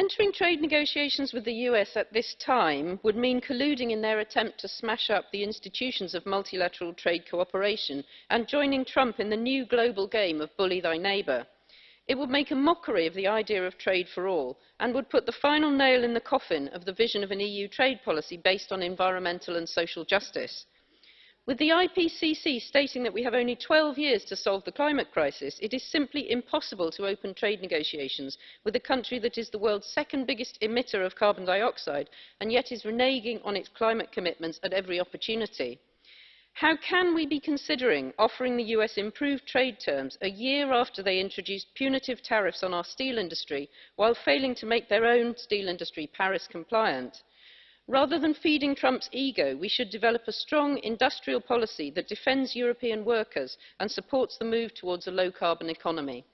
Entering trade negotiations with the US at this time would mean colluding in their attempt to smash up the institutions of multilateral trade cooperation and joining Trump in the new global game of bully thy neighbour. It would make a mockery of the idea of trade for all and would put the final nail in the coffin of the vision of an EU trade policy based on environmental and social justice. With the IPCC stating that we have only 12 years to solve the climate crisis, it is simply impossible to open trade negotiations with a country that is the world's second biggest emitter of carbon dioxide and yet is reneging on its climate commitments at every opportunity. How can we be considering offering the US improved trade terms a year after they introduced punitive tariffs on our steel industry while failing to make their own steel industry Paris compliant? Rather than feeding Trump's ego, we should develop a strong industrial policy that defends European workers and supports the move towards a low-carbon economy.